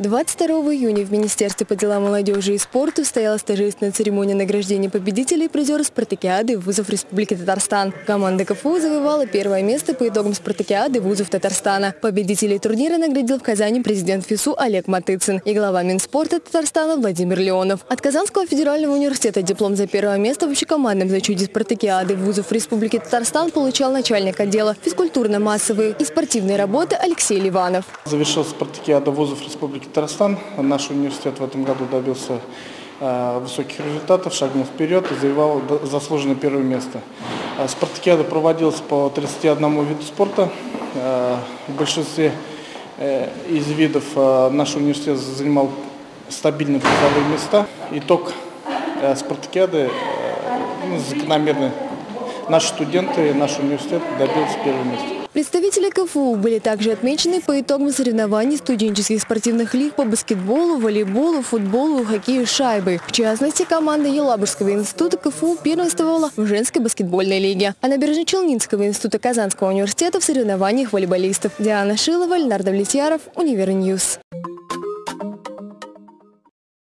22 июня в Министерстве по делам молодежи и спорту состоялась торжественная церемония награждения победителей и призеров спартакиады вузов Республики Татарстан. Команда КФУ завоевала первое место по итогам спартакиады вузов Татарстана. Победителей турнира наградил в Казани президент ФИСУ Олег Матыцин и глава Минспорта Татарстана Владимир Леонов. От Казанского федерального университета диплом за первое место в общекомандном зачете спартакиады вузов Республики Татарстан получал начальник отдела физкультурно-массовой и спортивной работы Алексей Ливанов. Завершил спартакиада вузов Республики Татарстан. Наш университет в этом году добился э, высоких результатов, шагнул вперед и завоевал заслуженное первое место. Э, спартакиада проводилась по 31 виду спорта. Э, в большинстве из видов наш университет занимал стабильные призовые места. Итог спартакиады ну, закономерный. Наши студенты, наш университет добился первого места. Представители КФУ были также отмечены по итогам соревнований студенческих спортивных лиг по баскетболу, волейболу, футболу, хоккею с шайбой. В частности, команда Елабужского института КФУ первенствовала в женской баскетбольной лиге, а Набережно-Челнинского института Казанского университета в соревнованиях волейболистов. Диана Шилова, Леонард Влетьяров, Univer News.